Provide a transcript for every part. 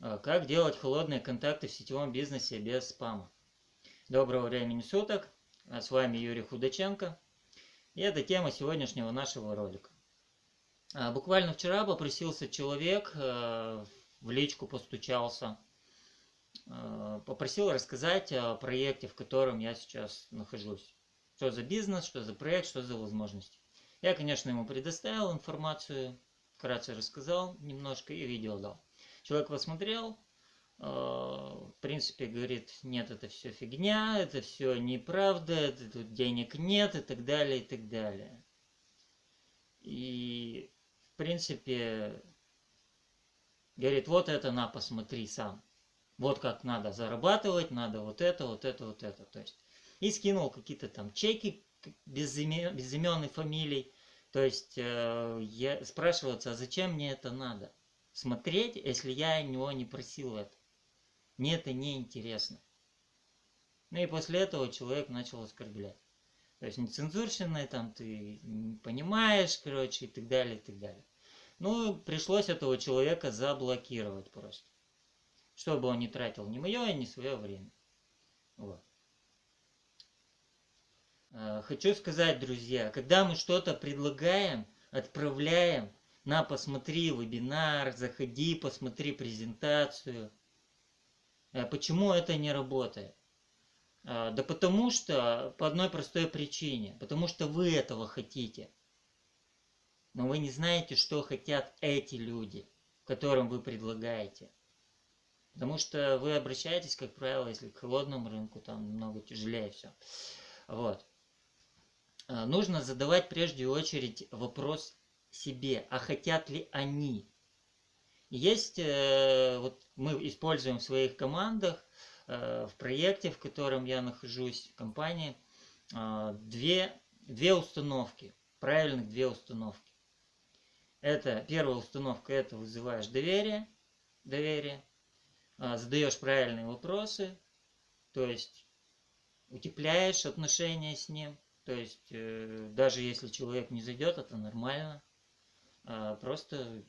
Э, как делать холодные контакты в сетевом бизнесе без спама? Доброго времени суток. Э, с вами Юрий Худаченко. И это тема сегодняшнего нашего ролика. Э, буквально вчера попросился человек, в личку постучался, попросил рассказать о проекте, в котором я сейчас нахожусь. Что за бизнес, что за проект, что за возможности. Я, конечно, ему предоставил информацию, вкратце рассказал немножко и видео дал. Человек посмотрел, э, в принципе, говорит, нет, это все фигня, это все неправда, это, тут денег нет и так далее, и так далее. И, в принципе, говорит, вот это на, посмотри сам. Вот как надо зарабатывать, надо вот это, вот это, вот это. То есть, и скинул какие-то там чеки без имен, без имен и фамилий. То есть, э, я спрашиваться, а зачем мне это надо? Смотреть, если я него не просил это. Мне это не интересно. Ну и после этого человек начал оскорблять. То есть нецензурщиной там ты не понимаешь, короче, и так далее, и так далее. Ну, пришлось этого человека заблокировать просто. Чтобы он не тратил ни мое, ни свое время. Вот. Э, хочу сказать, друзья, когда мы что-то предлагаем, отправляем, на, посмотри вебинар, заходи, посмотри презентацию. Э, почему это не работает? Э, да потому что, по одной простой причине, потому что вы этого хотите. Но вы не знаете, что хотят эти люди, которым вы предлагаете. Потому что вы обращаетесь, как правило, если к холодному рынку, там намного тяжелее все. Вот. Э, нужно задавать прежде очередь вопрос себе, а хотят ли они. Есть, э, вот мы используем в своих командах, э, в проекте, в котором я нахожусь, в компании, э, две, две установки, правильных две установки. Это первая установка, это вызываешь доверие, доверие, задаешь правильные вопросы, то есть утепляешь отношения с ним, то есть даже если человек не зайдет, это нормально. А, просто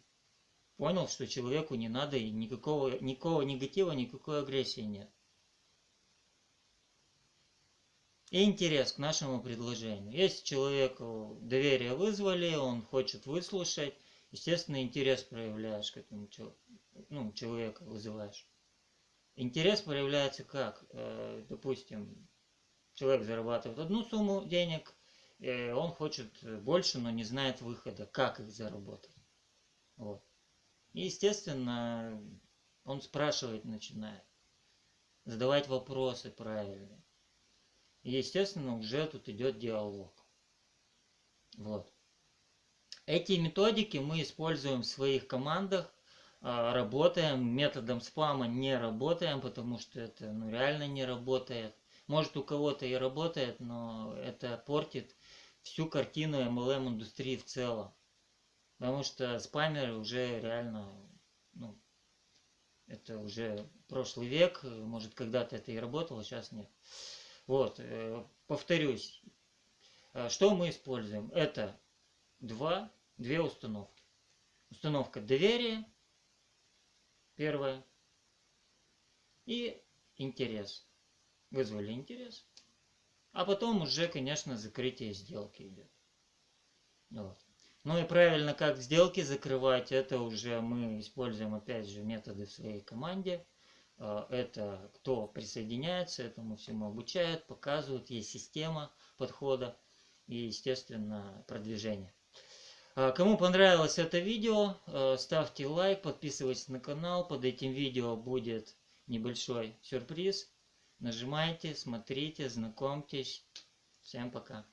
понял, что человеку не надо и никакого, никакого негатива, никакой агрессии нет. И интерес к нашему предложению. Если человеку доверие вызвали, он хочет выслушать, естественно, интерес проявляешь к этому ну, человеку, вызываешь. Интерес проявляется как? Э, допустим, человек зарабатывает одну сумму денег, он хочет больше, но не знает выхода, как их заработать. Вот. И, естественно, он спрашивать начинает, задавать вопросы правильные. И, естественно, уже тут идет диалог. Вот. Эти методики мы используем в своих командах, а, работаем, методом спама не работаем, потому что это ну, реально не работает. Может у кого-то и работает, но это портит всю картину MLM индустрии в целом. Потому что спамеры уже реально, ну, это уже прошлый век, может когда-то это и работало, сейчас нет. Вот, э, повторюсь, э, что мы используем? Это два, две установки. Установка доверия, первая, и интерес. Вызвали интерес. А потом уже, конечно, закрытие сделки идет. Вот. Ну и правильно, как сделки закрывать, это уже мы используем, опять же, методы в своей команде. А, это кто присоединяется, этому всему обучает, показывают, есть система подхода и, естественно, продвижение. А, кому понравилось это видео, а, ставьте лайк, подписывайтесь на канал. Под этим видео будет небольшой сюрприз. Нажимайте, смотрите, знакомьтесь. Всем пока.